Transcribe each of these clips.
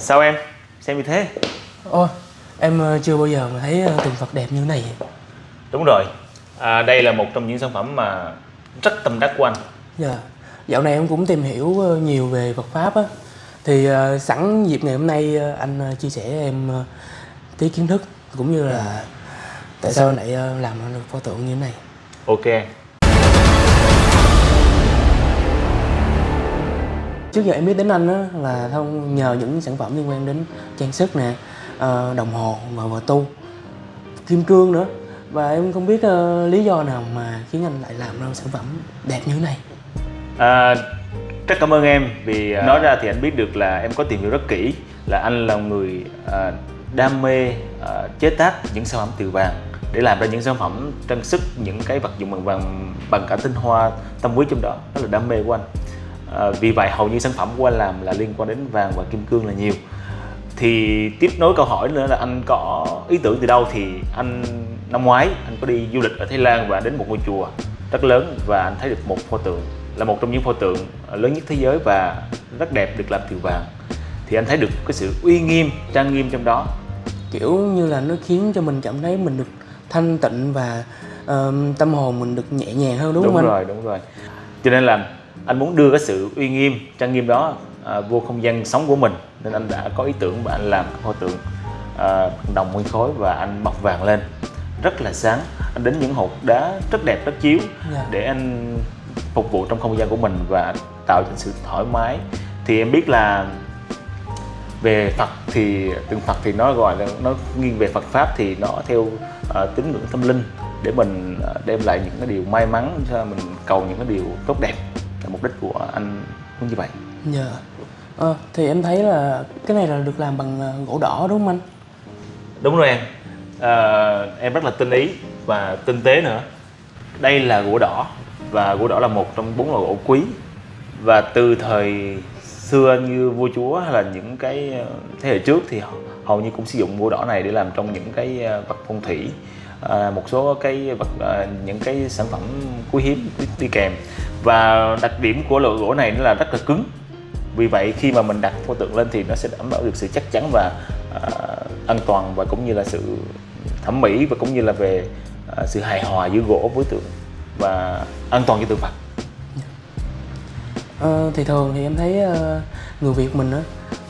Sao em? Xem như thế. Ôi, em ờ, chưa bao giờ mà thấy ờ, tượng Phật đẹp như thế này. Đúng rồi. À, Đây là một trong những sản phẩm mà rất tâm đắc của anh. Dạ. Dạo này em cũng tìm hiểu ờ, nhiều về Phật Pháp á. Thì sẵn dịp ngày hôm nay anh chia sẻ em tí kiến thức Cũng như là tại sao anh lại làm được pho tượng như thế này. Ok Trước giờ em biết đến anh á là thông nhờ những sản phẩm liên quan đến trang sức nè, ờ, đồng hồ và vợ tu, kim cương nữa. Và em không biết ờ, lý do nào mà khiến anh lại làm ra sản phẩm đẹp như thế này. à, Rất cảm ơn em Vì à, nói ra thì anh biết được là em có tìm hiểu rất kỹ Là anh là người à, đam mê à, chế tác những sản phẩm từ vàng để làm ra những sản phẩm trang sức những cái vật dụng bằng vàng bằng cả tinh hoa tâm huyết trong đó đó là đam mê của anh à, vì vậy hầu như sản phẩm của anh làm là liên quan đến vàng và kim cương là nhiều. Thì tiếp nối câu hỏi nữa là anh có ý tưởng từ đâu? Thì anh năm ngoái anh có đi du lịch ở Thái Lan và đến một ngôi chùa rất lớn và anh thấy được một pho tượng là một trong những pho tượng lớn nhất thế giới và rất đẹp được làm từ vàng. Thì anh thấy được cái sự uy nghiêm trang nghiêm trong đó. Kiểu như là nó khiến cho mình cảm thấy mình được thanh tịnh và ờ, tâm hồn mình được nhẹ nhàng hơn đúng, đúng không anh? rồi đúng rồi. Cho nên là anh muốn đưa cái sự uy nghiêm trang nghiêm đó à, vô không gian sống của mình. Nên anh đã có ý tưởng và anh làm cái pho tượng à, đồng nguyên khối và anh bọc vàng lên. Rất là sáng. Anh đến những hột đá rất đẹp rất chiếu Dạ. để anh phục vụ trong không gian của mình và tạo cho sự thoải mái. Thì em biết là về Phật thì tượng Phật thì nó gọi là nó nghiêng về Phật pháp thì nó theo ờ, tín ngưỡng tâm linh để mình ờ, đem lại những cái điều may mắn cho mình cầu những cái điều tốt đẹp mục đích của anh muốn như vậy Dạ. Ờ, thì em thấy là cái này là được làm bằng ờ, gỗ đỏ đúng không anh? đúng rồi em Ờ, em rất là tinh ý và tinh tế nữa đây là gỗ đỏ và gỗ đỏ là một trong bốn loại gỗ quý và từ thời xưa như vua chúa hay là những cái ờ, thế hệ trước thì hầu như cũng sử dụng bùa đỏ này để làm trong những cái ờ, vật phong thủy à, một số cái vật à, những cái sản phẩm quý hiếm đi, đi kèm và đặc điểm của loại gỗ này nó là rất là cứng vì vậy khi mà mình đặt pho tượng lên thì nó sẽ đảm bảo được sự chắc chắn và à, an toàn và cũng như là sự thẩm mỹ và cũng như là về à, sự hài hòa giữa gỗ với tượng và an toàn cho tượng Phật. Ờ, thì thường thì em thấy ờ, người Việt mình á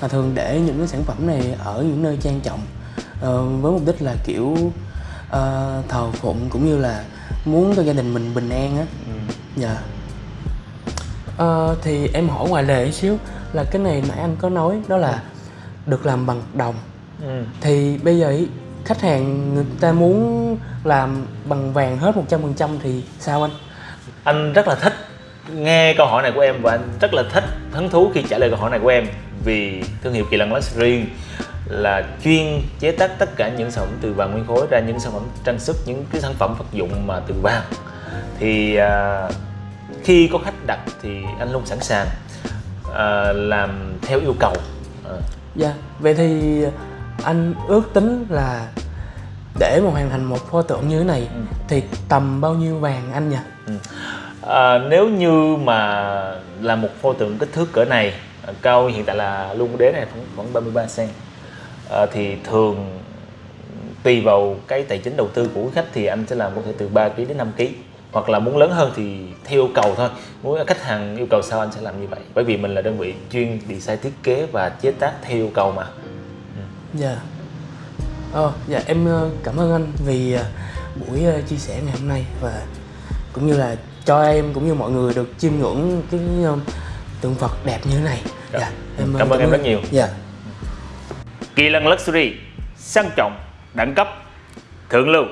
là thường để những cái sản phẩm này ở những nơi trang trọng ờ, với mục đích là kiểu ờ, thờ phụng cũng như là muốn cho gia đình mình bình an á. Dạ. Ờ, thì em hỏi ngoài lề một xíu là cái này nãy anh có nói đó là được làm bằng đồng thì bây giờ ý, khách hàng người ta muốn làm bằng vàng hết 100% thì sao anh? Anh rất là thích nghe câu hỏi này của em và anh rất là thích hứng thú khi trả lời câu hỏi này của em vì thương hiệu Kỳ Lân Luxury là chuyên chế tác tất cả những sản phẩm từ vàng nguyên khối ra những sản phẩm trang sức những cái sản phẩm vật dụng mà từ vàng thì à, khi có khách đặt thì anh luôn sẵn sàng à, làm theo yêu cầu à, Dạ, vậy thì anh ước tính là để mà hoàn thành một pho tượng như thế này thì tầm bao nhiêu vàng anh nhỉ? Ừ. À, nếu như mà là một pho tượng kích thước cỡ này à, cao hiện tại là luôn đế này khoảng, khoảng 33 cm à, thì thường tùy vào cái tài chính đầu tư của khách thì anh sẽ làm có thể từ 3 kg đến 5 kg hoặc là muốn lớn hơn thì theo yêu cầu thôi. Muốn khách hàng yêu cầu sao anh sẽ làm như vậy? Bởi vì mình là đơn vị chuyên design thiết kế và chế tác theo yêu cầu mà. Dạ. Ờ, dạ em ờ, cảm ơn anh vì ờ, buổi ờ, chia sẻ ngày hôm nay và cũng như là cho em cũng như mọi người được chiêm ngưỡng cái ờ, tượng Phật đẹp như thế này. Dạ, Cảm ơn em rất nhiều. Dạ. Kỳ Lân Luxury sang trọng đẳng cấp thượng lưu